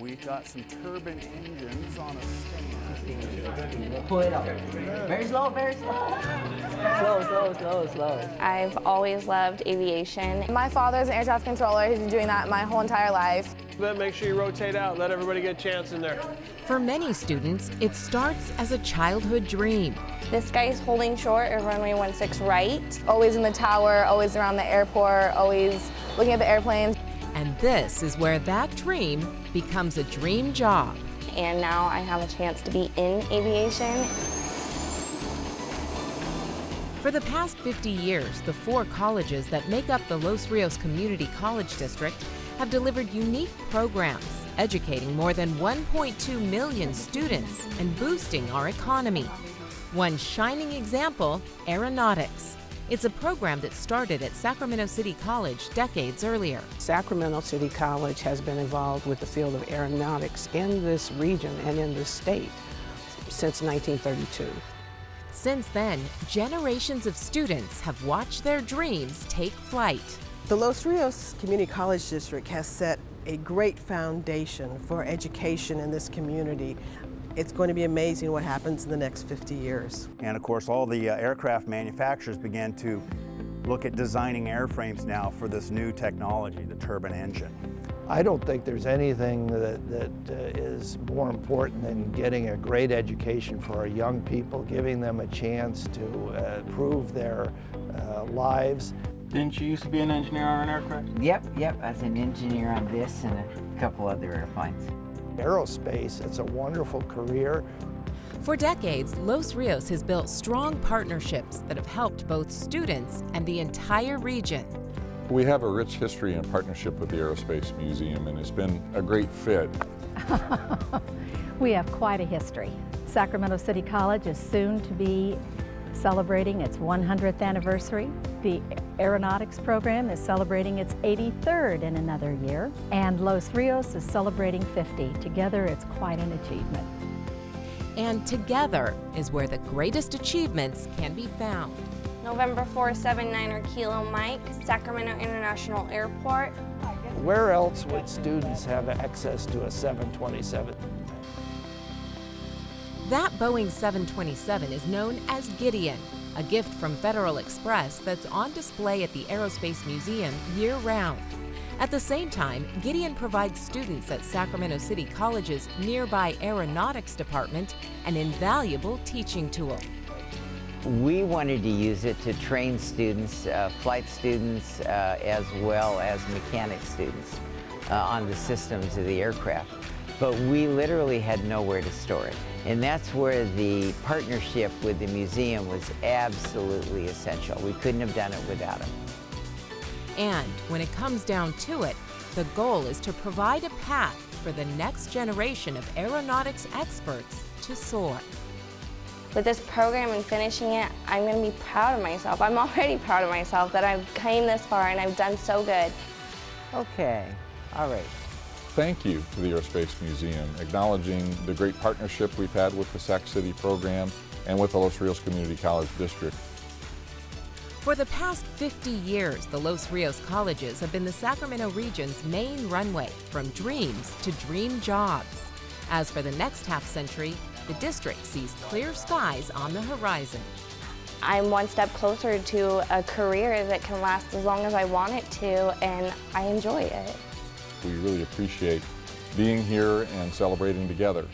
we've got some turbine engines on a stand. Pull it up. Very slow, very slow. slow, slow, slow, slow. I've always loved aviation. My father's an air traffic controller. He's been doing that my whole entire life. But make sure you rotate out, let everybody get a chance in there. For many students, it starts as a childhood dream. This guy's holding short of runway 16 right. Always in the tower, always around the airport, always looking at the airplanes. And this is where that dream becomes a dream job. And now I have a chance to be in aviation. For the past 50 years, the four colleges that make up the Los Rios Community College District have delivered unique programs, educating more than 1.2 million students and boosting our economy. One shining example, aeronautics. It's a program that started at Sacramento City College decades earlier. Sacramento City College has been involved with the field of aeronautics in this region and in this state since 1932. Since then, generations of students have watched their dreams take flight. The Los Rios Community College District has set a great foundation for education in this community. It's going to be amazing what happens in the next 50 years. And of course, all the uh, aircraft manufacturers began to look at designing airframes now for this new technology, the turbine engine. I don't think there's anything that, that uh, is more important than getting a great education for our young people, giving them a chance to uh, improve their uh, lives. Didn't you used to be an engineer on an aircraft? Yep, yep. I was an engineer on this and a couple other airplanes. Aerospace, it's a wonderful career. For decades, Los Rios has built strong partnerships that have helped both students and the entire region. We have a rich history and partnership with the Aerospace Museum and it's been a great fit. we have quite a history. Sacramento City College is soon to be celebrating its 100th anniversary. The aeronautics program is celebrating its 83rd in another year, and Los Rios is celebrating 50. Together, it's quite an achievement. And together is where the greatest achievements can be found. November 479er Kilo Mike, Sacramento International Airport. Where else would students have access to a 727? That Boeing 727 is known as Gideon, a gift from Federal Express that's on display at the Aerospace Museum year-round. At the same time, Gideon provides students at Sacramento City College's nearby aeronautics department an invaluable teaching tool. We wanted to use it to train students, uh, flight students, uh, as well as mechanic students uh, on the systems of the aircraft. But we literally had nowhere to store it. And that's where the partnership with the museum was absolutely essential. We couldn't have done it without them. And when it comes down to it, the goal is to provide a path for the next generation of aeronautics experts to soar. With this program and finishing it, I'm going to be proud of myself. I'm already proud of myself that I've came this far and I've done so good. Okay, all right. Thank you to the Aerospace Museum, acknowledging the great partnership we've had with the Sac City program and with the Los Rios Community College District. For the past 50 years, the Los Rios colleges have been the Sacramento region's main runway from dreams to dream jobs. As for the next half century, the district sees clear skies on the horizon. I'm one step closer to a career that can last as long as I want it to, and I enjoy it. We really appreciate being here and celebrating together.